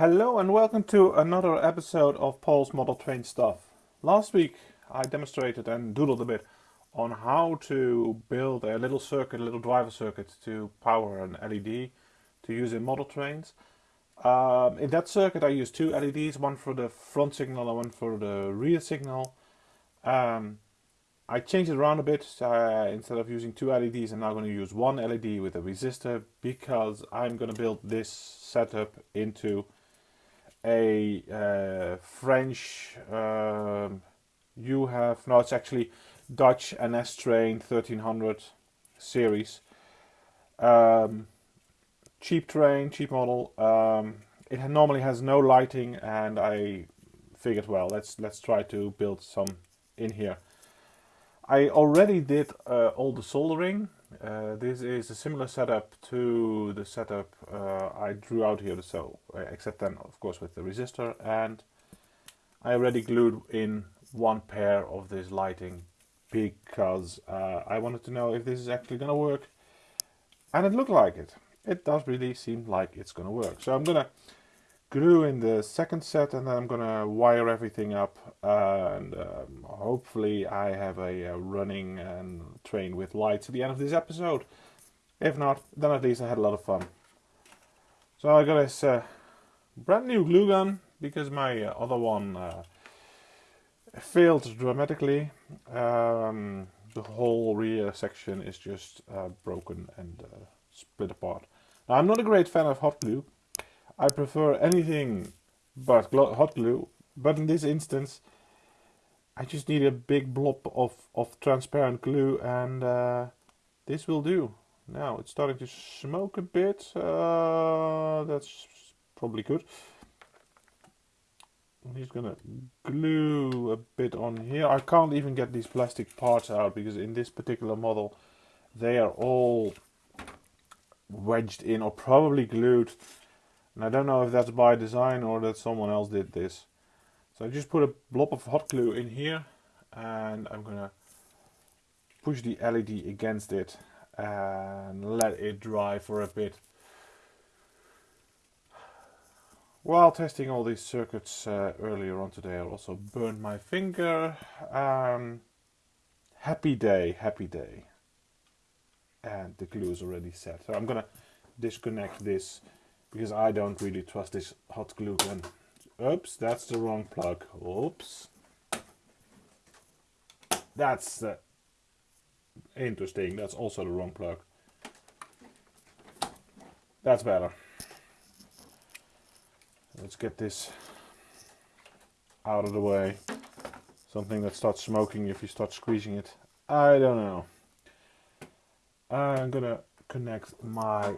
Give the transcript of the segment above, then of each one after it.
Hello and welcome to another episode of Paul's Model Train Stuff. Last week I demonstrated and doodled a bit on how to build a little circuit, a little driver circuit to power an LED to use in model trains. Um, in that circuit I used two LEDs, one for the front signal and one for the rear signal. Um, I changed it around a bit. Uh, instead of using two LEDs, I'm now going to use one LED with a resistor because I'm going to build this setup into a uh, French, um, Jouef, no it's actually Dutch NS train 1300 series. Um, cheap train, cheap model. Um, it normally has no lighting and I figured well let's let's try to build some in here. I already did uh, all the soldering. Uh, this is a similar setup to the setup uh, I drew out here, so uh, except then of course with the resistor and I already glued in one pair of this lighting because uh, I wanted to know if this is actually gonna work and it looked like it. It does really seem like it's gonna work. So I'm gonna glue in the second set and then I'm gonna wire everything up and um, hopefully I have a, a running and train with lights at the end of this episode. If not, then at least I had a lot of fun. So I got this uh, brand new glue gun because my uh, other one uh, failed dramatically. Um, the whole rear section is just uh, broken and uh, split apart. Now, I'm not a great fan of hot glue I prefer anything but hot glue, but in this instance I just need a big blob of, of transparent glue and uh, this will do. Now it's starting to smoke a bit, uh, that's probably good. I'm just gonna glue a bit on here. I can't even get these plastic parts out because in this particular model they are all wedged in or probably glued and I don't know if that's by design or that someone else did this. So I just put a blob of hot glue in here and I'm gonna push the LED against it and let it dry for a bit. While testing all these circuits uh, earlier on today I also burned my finger. Um, happy day, happy day. And the glue is already set. So I'm gonna disconnect this because I don't really trust this hot glue gun. Oops, that's the wrong plug. Oops. That's uh, interesting. That's also the wrong plug. That's better. Let's get this out of the way. Something that starts smoking if you start squeezing it. I don't know. I'm gonna connect my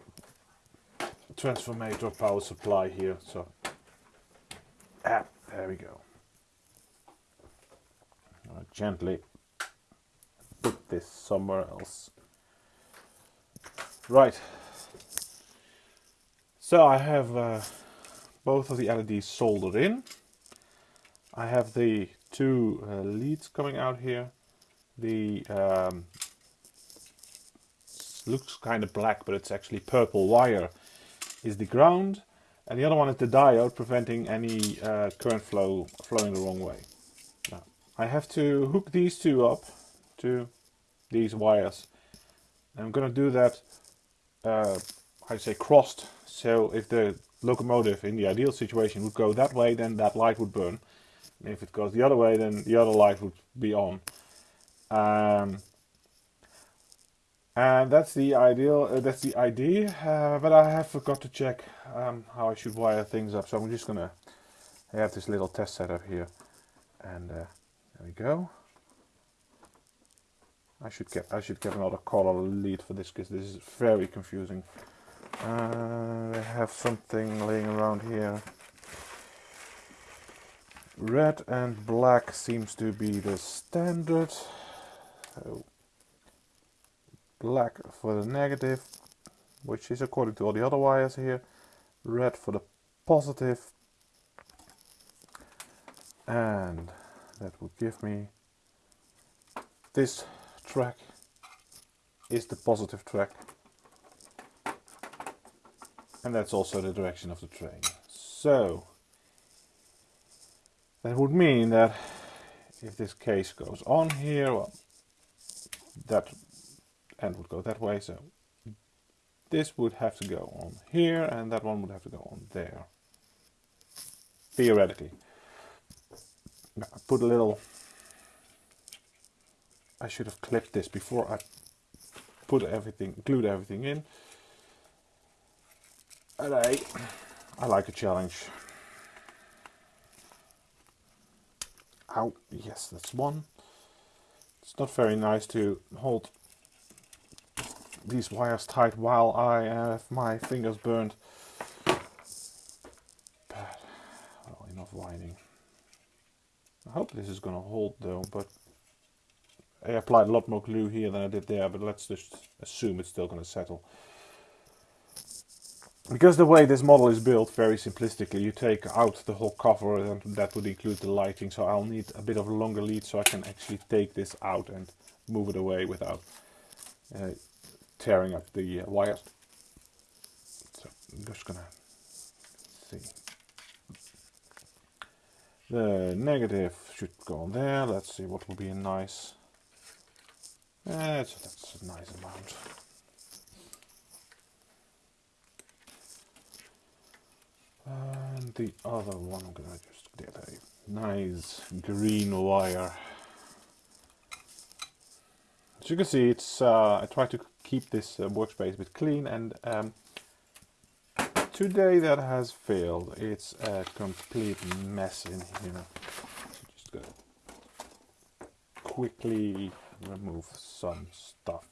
transformator power supply here. So, ah, there we go. I'll gently put this somewhere else. Right. So I have uh, both of the LEDs soldered in. I have the two uh, leads coming out here. The um, looks kind of black, but it's actually purple wire is the ground and the other one is the diode preventing any uh, current flow flowing the wrong way. Now, I have to hook these two up to these wires. I'm going to do that, uh, I say crossed, so if the locomotive in the ideal situation would go that way, then that light would burn. And if it goes the other way, then the other light would be on. Um, and that's the ideal uh, that's the idea uh, but I have forgot to check um, how I should wire things up. So I'm just gonna have this little test setup here. And uh, there we go. I should get I should get another color lead for this because this is very confusing. Uh, I have something laying around here. Red and black seems to be the standard. So black for the negative, which is according to all the other wires here, red for the positive, and that would give me this track is the positive track and that's also the direction of the train. So that would mean that if this case goes on here, well, that end would go that way. So this would have to go on here and that one would have to go on there. Theoretically. I put a little I should have clipped this before I put everything glued everything in. And I I like a challenge. Ow, yes, that's one. It's not very nice to hold these wires tight while I have my fingers burned. But, well, enough whining. I hope this is going to hold though, but I applied a lot more glue here than I did there, but let's just assume it's still going to settle. Because the way this model is built, very simplistically, you take out the whole cover and that would include the lighting, so I'll need a bit of a longer lead so I can actually take this out and move it away without uh, tearing up the uh, wires. So I'm just gonna see. The negative should go on there. Let's see what will be a nice. Uh, that's a nice amount. And the other one, I'm gonna just get a nice green wire. As you can see, it's uh, I try to keep this uh, workspace a bit clean and um, today that has failed. It's a complete mess in here. Just gonna quickly remove some stuff.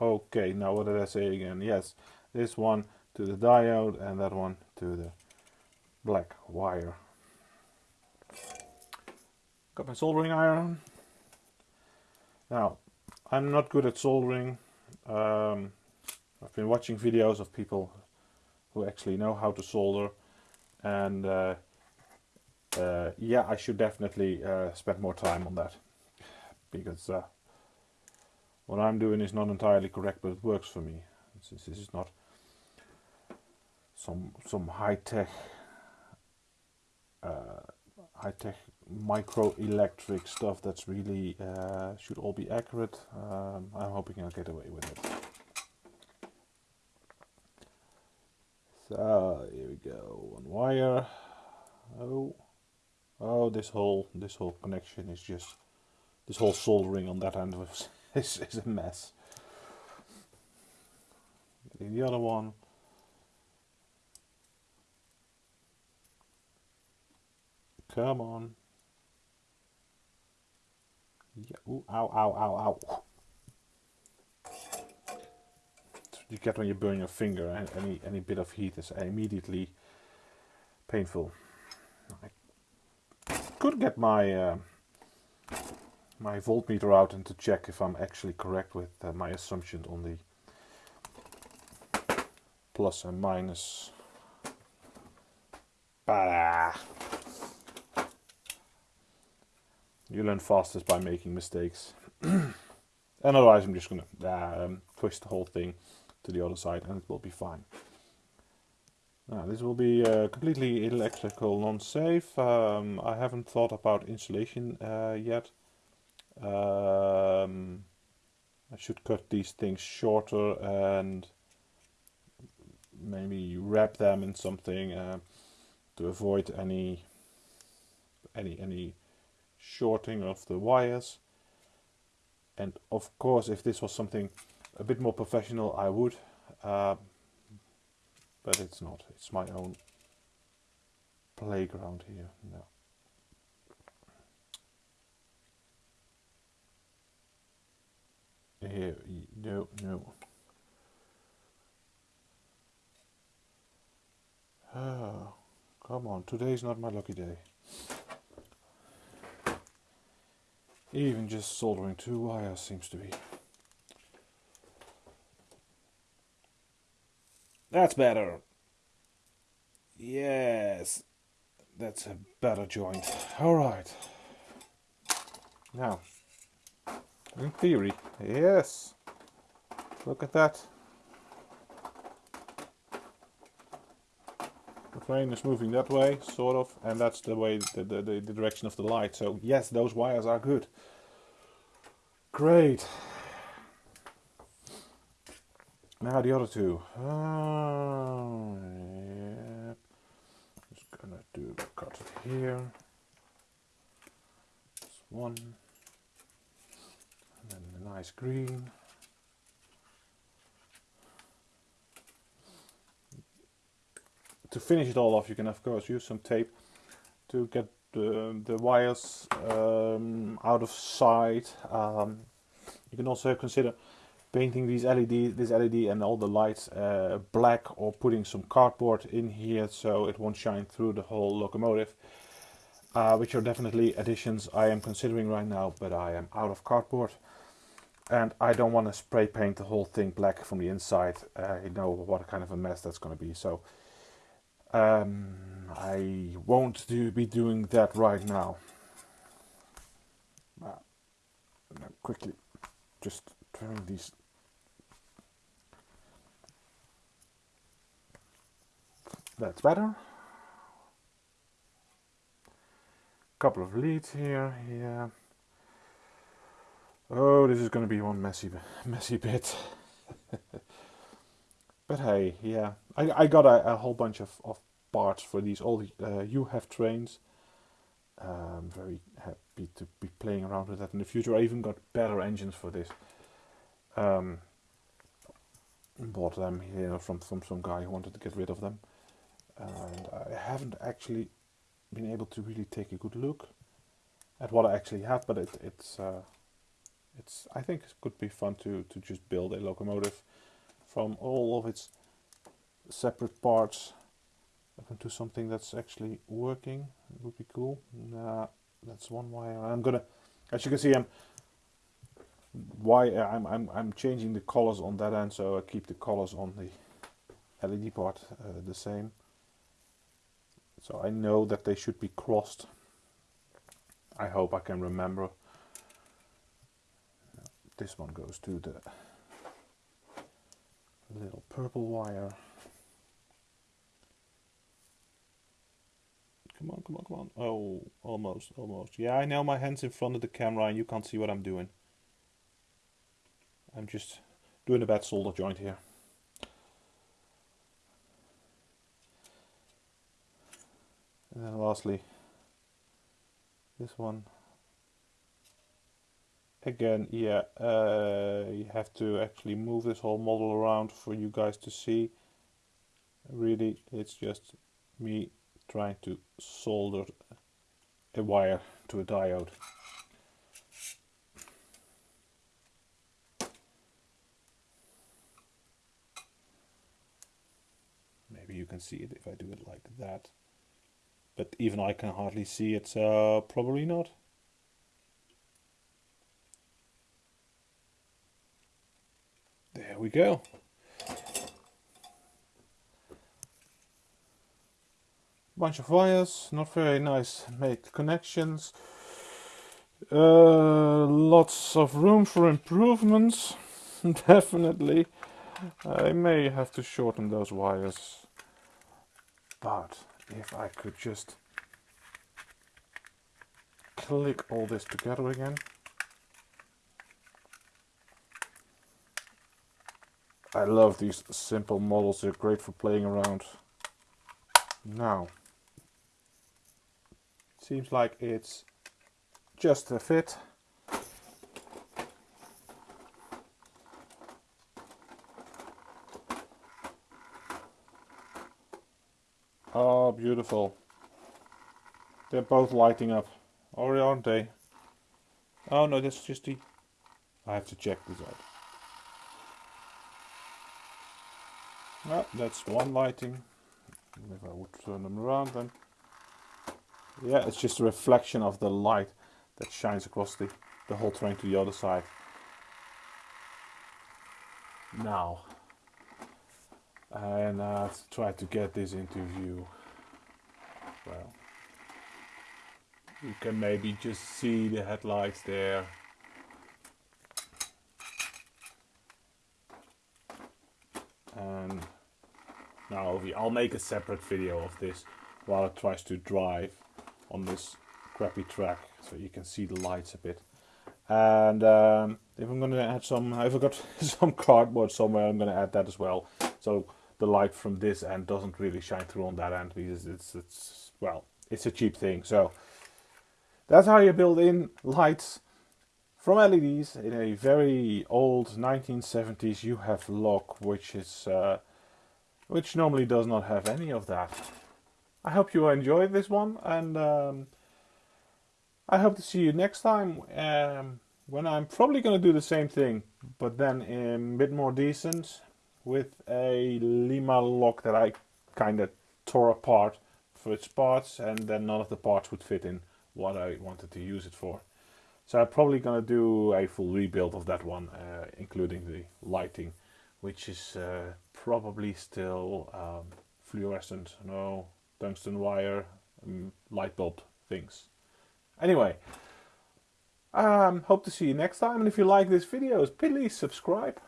Okay, now what did I say again? Yes, this one to the diode and that one to the black wire. Got my soldering iron. Now, I'm not good at soldering. Um, I've been watching videos of people who actually know how to solder and uh, uh, yeah I should definitely uh, spend more time on that because uh, what I'm doing is not entirely correct but it works for me. Since this is not some some high-tech uh, high-tech micro-electric stuff that's really uh, should all be accurate um, I'm hoping I'll get away with it So here we go, one wire. Oh, oh, this whole this whole connection is just this whole soldering on that end was is, is a mess. Getting the other one. Come on. Yeah. Ooh, ow, ow, ow, ow. you get when you burn your finger and any any bit of heat is immediately painful. I could get my uh, my voltmeter out and to check if I'm actually correct with uh, my assumptions on the plus and minus. Bah. You learn fastest by making mistakes. and otherwise I'm just gonna uh, um, twist the whole thing to the other side and it will be fine. Now this will be uh, completely electrical non-safe. Um, I haven't thought about insulation uh, yet. Um, I should cut these things shorter and maybe wrap them in something uh, to avoid any any any shorting of the wires. And of course, if this was something a bit more professional I would uh, but it's not. It's my own playground here no here no no. Oh, come on. Today's not my lucky day even just soldering two wires seems to be That's better. Yes. That's a better joint. Alright. Now, in theory, yes. Look at that. Train is moving that way, sort of, and that's the way the, the, the, direction of the light. So yes, those wires are good. Great. Now the other two. Uh, yeah. Just gonna do cut it here. This one. And then the nice green. To finish it all off, you can of course use some tape to get the, the wires um, out of sight. Um, you can also consider painting these LED, this LED and all the lights uh, black or putting some cardboard in here so it won't shine through the whole locomotive. Uh, which are definitely additions I am considering right now, but I am out of cardboard. And I don't want to spray paint the whole thing black from the inside. Uh, you know what kind of a mess that's going to be. So um, I won't do, be doing that right now. Uh, quickly, just turn these. That's better. Couple of leads here, yeah. Oh, this is going to be one messy, messy bit. but hey, yeah, I, I got a, a whole bunch of, of parts for these all uh, have trains. I'm very happy to be playing around with that in the future. I even got better engines for this. Um, bought them here from, from some guy who wanted to get rid of them. And I haven't actually been able to really take a good look at what I actually have, but it, it's uh, it's I think it could be fun to to just build a locomotive from all of its separate parts up into something that's actually working. It would be cool. That's one wire. I'm gonna, as you can see, I'm why I'm I'm I'm changing the colors on that end, so I keep the colors on the LED part uh, the same. So I know that they should be crossed. I hope I can remember. This one goes to the little purple wire. Come on, come on, come on. Oh, almost, almost. Yeah, I know my hand's in front of the camera and you can't see what I'm doing. I'm just doing a bad solder joint here. And then lastly, this one. Again, yeah, uh, you have to actually move this whole model around for you guys to see. Really, it's just me trying to solder a wire to a diode. Maybe you can see it if I do it like that. But even I can hardly see it, so probably not. There we go. bunch of wires, not very nice made connections. Uh, lots of room for improvements, definitely. I may have to shorten those wires, but if I could just click all this together again. I love these simple models, they're great for playing around. Now, Seems like it's just a fit. Oh, beautiful. They're both lighting up. Or aren't they? Oh no, that's just the... I have to check this out. Well, that's one lighting. If I would turn them around then. Yeah it's just a reflection of the light that shines across the, the whole train to the other side. Now and uh, try to get this into view. Well you can maybe just see the headlights there. And Now I'll make a separate video of this while it tries to drive on this crappy track so you can see the lights a bit. And um, if I'm gonna add some, if I got some cardboard somewhere, I'm gonna add that as well. So the light from this end doesn't really shine through on that end because it's it's well, it's a cheap thing. So that's how you build in lights from LEDs in a very old 1970s Jouef lock, which is uh, which normally does not have any of that. I hope you enjoyed this one, and um, I hope to see you next time um, when I'm probably going to do the same thing, but then a bit more decent with a Lima lock that I kind of tore apart for its parts, and then none of the parts would fit in what I wanted to use it for. So I'm probably going to do a full rebuild of that one, uh, including the lighting, which is uh, probably still um, fluorescent, no tungsten wire, um, light bulb things. Anyway, um, hope to see you next time, and if you like this video, please subscribe.